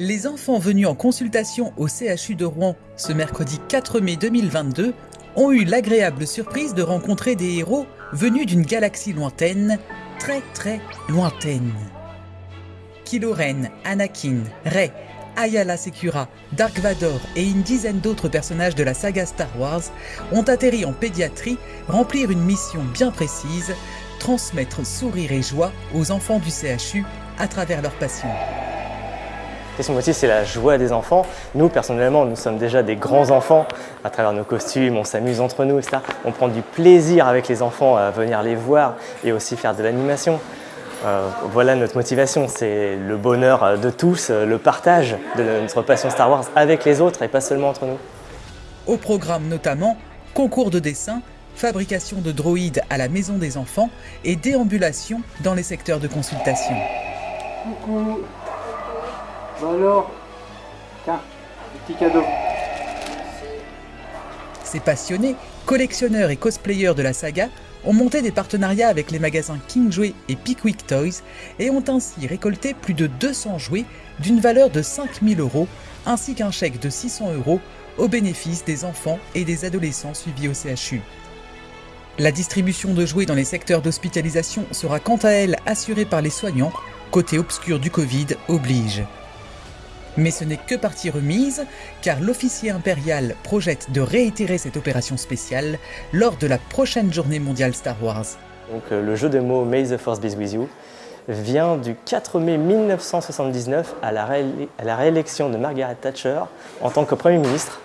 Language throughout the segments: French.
Les enfants venus en consultation au CHU de Rouen ce mercredi 4 mai 2022 ont eu l'agréable surprise de rencontrer des héros venus d'une galaxie lointaine, très très lointaine. Kylo Ren, Anakin, Rey, Ayala Secura, Dark Vador et une dizaine d'autres personnages de la saga Star Wars ont atterri en pédiatrie, remplir une mission bien précise, transmettre sourire et joie aux enfants du CHU à travers leur passion. Question motif, c'est la joie des enfants. Nous, personnellement, nous sommes déjà des grands enfants. À travers nos costumes, on s'amuse entre nous, etc. On prend du plaisir avec les enfants à venir les voir et aussi faire de l'animation. Euh, voilà notre motivation, c'est le bonheur de tous, le partage de notre passion Star Wars avec les autres et pas seulement entre nous. Au programme notamment, concours de dessin, fabrication de droïdes à la maison des enfants et déambulation dans les secteurs de consultation. Coucou Alors Tiens, petit cadeau. Ces passionnés, collectionneurs et cosplayers de la saga ont monté des partenariats avec les magasins King Jouet et Pickwick Toys et ont ainsi récolté plus de 200 jouets d'une valeur de 5000 euros ainsi qu'un chèque de 600 euros au bénéfice des enfants et des adolescents suivis au CHU. La distribution de jouets dans les secteurs d'hospitalisation sera quant à elle assurée par les soignants, côté obscur du Covid oblige. Mais ce n'est que partie remise, car l'officier impérial projette de réitérer cette opération spéciale lors de la prochaine journée mondiale Star Wars. Donc, euh, le jeu de mots May the Force be with you vient du 4 mai 1979 à la, réélection de Margaret Thatcher en tant que Premier ministre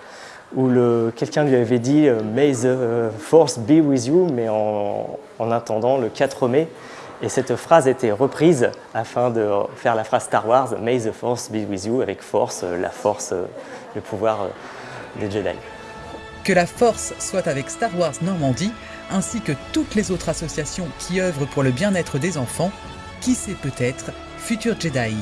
où quelqu'un lui avait dit euh, May the Force be with you, mais en, en attendant le 4 mai. Et cette phrase été reprise afin de faire la phrase Star Wars May the Force be with you, avec force, euh, la force, le pouvoir des Jedi. Que la force soit avec Star Wars Normandie, ainsi que toutes les autres associations qui œuvrent pour le bien-être des enfants, qui sait peut-être, futurs Jedi.